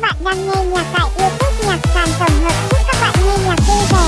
Các bạn đang nghe nhạc tại YouTube nhạc sàn tổng hợp. Chúc các bạn nghe nhạc vui vẻ.